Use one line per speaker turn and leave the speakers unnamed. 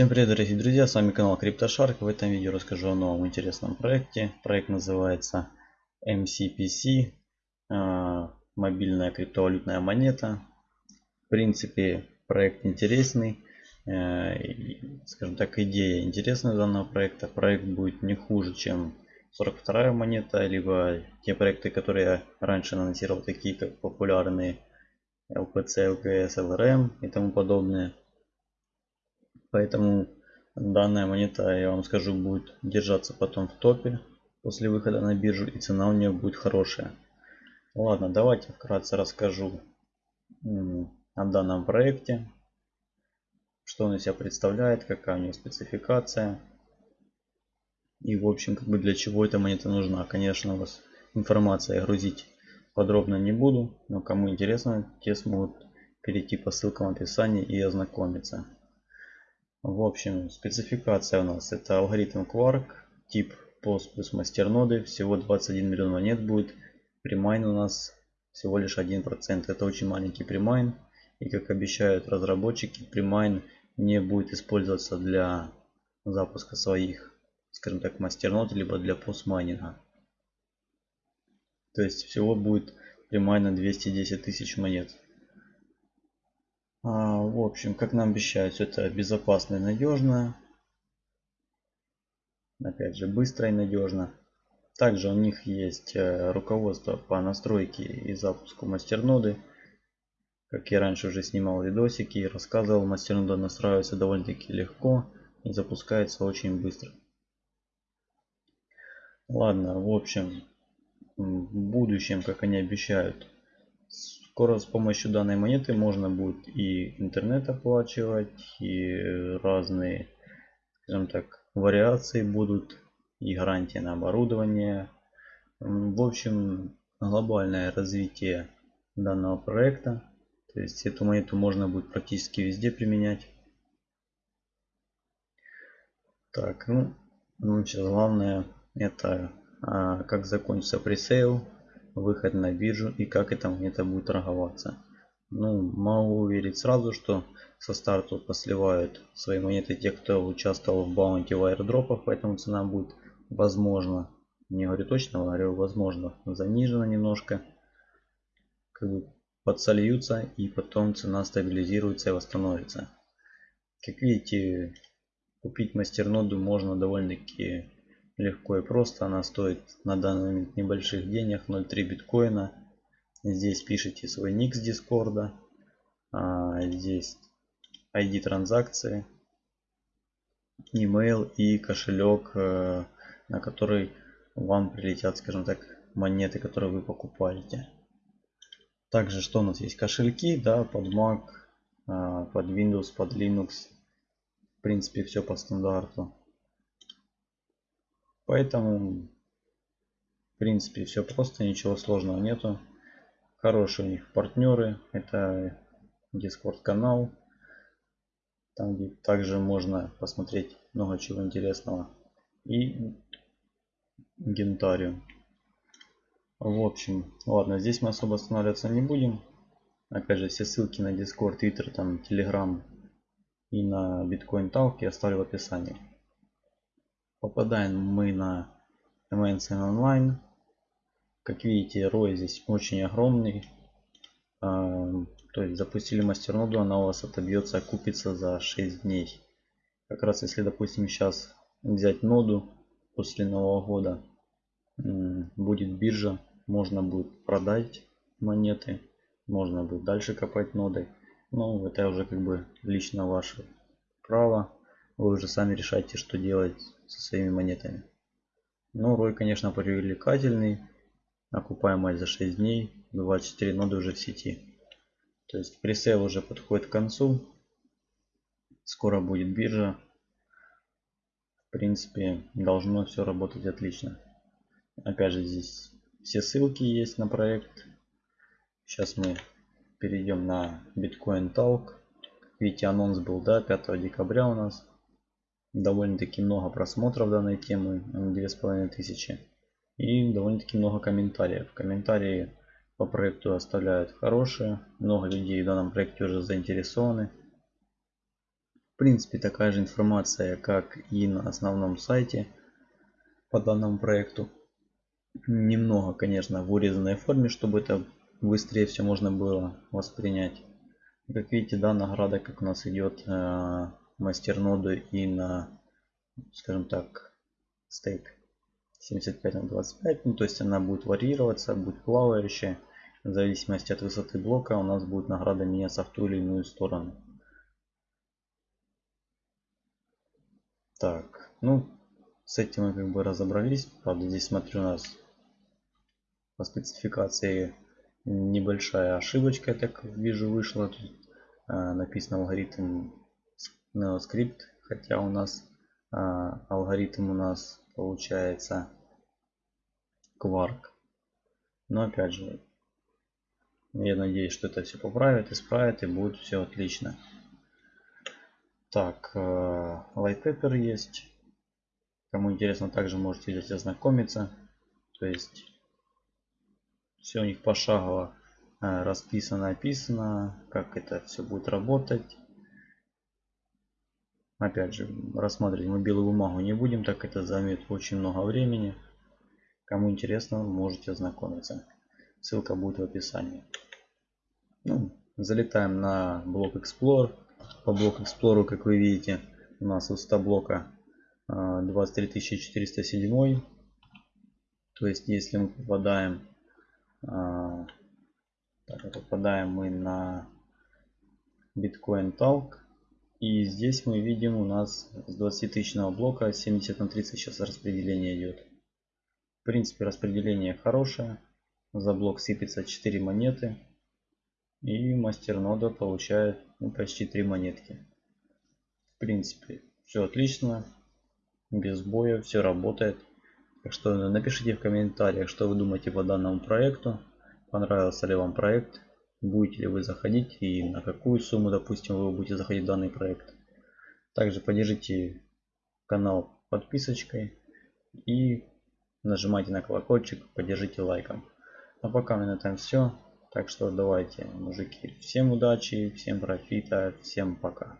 Всем привет, дорогие друзья, с вами канал CryptoShark. В этом видео расскажу о новом интересном проекте. Проект называется MCPC, а, мобильная криптовалютная монета. В принципе, проект интересный, э, скажем так, идея интересная данного проекта. Проект будет не хуже, чем 42 монета, либо те проекты, которые я раньше анонсировал, такие как популярные LPC, LKS, LRM и тому подобное. Поэтому данная монета, я вам скажу, будет держаться потом в топе после выхода на биржу и цена у нее будет хорошая. Ладно, давайте вкратце расскажу о данном проекте. Что он из себя представляет, какая у него спецификация. И в общем, как бы для чего эта монета нужна. Конечно, у вас информация грузить подробно не буду, но кому интересно, те смогут перейти по ссылкам в описании и ознакомиться. В общем, спецификация у нас это алгоритм Quark, тип PoS плюс masternode ы, всего 21 миллион монет будет. Premine у нас всего лишь 1%, это очень маленький premine. И как обещают разработчики, premine не будет использоваться для запуска своих, скажем так, мастернод, либо для постмайнинга. То есть всего будет примайна 210 тысяч монет. А, в общем, как нам обещают, все это безопасно и надежно. Опять же, быстро и надежно. Также у них есть э, руководство по настройке и запуску мастерноды. Как я раньше уже снимал видосики и рассказывал, мастернода настраивается довольно-таки легко и запускается очень быстро. Ладно, в общем, в будущем, как они обещают, Скоро с помощью данной монеты можно будет и интернет оплачивать, и разные, скажем так, вариации будут, и гарантия на оборудование. В общем, глобальное развитие данного проекта. То есть эту монету можно будет практически везде применять. Так, ну, ну сейчас главное это а, как закончится пресейл выход на биржу и как эта монета будет торговаться. Ну, могу уверить сразу, что со старта посливают свои монеты те, кто участвовал в баунти в аирдропах, поэтому цена будет возможно, не говорю точно, говорю возможно, занижена немножко. Как бы подсольются и потом цена стабилизируется и восстановится. Как видите, купить мастерноду можно довольно-таки легко и просто. Она стоит на данный момент небольших денег, 0.3 биткоина. Здесь пишите свой ник с дискорда. А, здесь ID транзакции, email и кошелек, э, на который вам прилетят, скажем так, монеты, которые вы покупаете. Также что у нас есть? Кошельки, да, под Mac, а, под Windows, под Linux. В принципе, все по стандарту. Поэтому, в принципе, все просто, ничего сложного нету. Хорошие у них партнеры. Это Discord канал. Там где также можно посмотреть много чего интересного. И Гентариум. В общем, ладно, здесь мы особо останавливаться не будем. Опять же, все ссылки на Discord, Twitter, там, Telegram и на Bitcoin Talk я оставлю в описании. Попадаем мы на MNC Online. Как видите, рой здесь очень огромный. А, то есть запустили мастерноду, она у вас отобьется, окупится за 6 дней. Как раз если, допустим, сейчас взять ноду после Нового года, будет биржа, можно будет продать монеты, можно будет дальше копать ноды. Но это уже как бы лично ваше право. Вы уже сами решайте, что делать со своими монетами. Но рой, конечно, привлекательный. Окупаемость за 6 дней. 24 ноды уже в сети. То есть пресейл уже подходит к концу. Скоро будет биржа. В принципе, должно все работать отлично. Опять же, здесь все ссылки есть на проект. Сейчас мы перейдем на Bitcoin Talk. Видите, анонс был, да, 5 декабря у нас довольно-таки много просмотров данной темы, две с половиной тысячи. И довольно-таки много комментариев. Комментарии по проекту оставляют хорошие. Много людей в данном проекте уже заинтересованы. В принципе такая же информация, как и на основном сайте по данному проекту. Немного, конечно, в урезанной форме, чтобы это быстрее все можно было воспринять. Как видите, да, награда, как у нас идет э, мастерноды и на, скажем так, стейк 75 на 25. Ну, то есть она будет варьироваться, будет плавающая. В зависимости от высоты блока у нас будет награда меняться в ту или иную сторону. Так, ну, с этим мы как бы разобрались. Правда, здесь смотрю у нас по спецификации небольшая ошибочка, я так вижу, вышла. Тут а, написано алгоритм NeoScript, хотя у нас а, алгоритм у нас получается Quark. Но опять же, я надеюсь, что это все поправит, исправит и будет все отлично. Так, э, light paper есть. Кому интересно, также можете здесь ознакомиться. То есть все у них пошагово э, расписано, описано, как это все будет работать. Опять же, рассматривать мы белую бумагу не будем, так это займет очень много времени. Кому интересно, можете ознакомиться. Ссылка будет в описании. Ну, залетаем на блок Explorer по блоку Explorer, как вы видите, у нас высота блока 23407. То есть, если мы попадаем, а, так, попадаем мы на Bitcoin Talk, и здесь мы видим у нас с 20 тысячного блока 70 на 30 сейчас распределение идет. В принципе, распределение хорошее. За блок сыпется 4 монеты. И мастернода получает ну, почти 3 монетки. В принципе, все отлично. Без боя, все работает. Так что напишите в комментариях, что вы думаете по данному проекту. Понравился ли вам проект. Будете ли вы заходить и на какую сумму, допустим, вы будете заходить в данный проект. Также поддержите канал подписочкой и нажимайте на колокольчик, поддержите лайком. А пока на этом все. Так что давайте, мужики, всем удачи, всем профита, всем пока.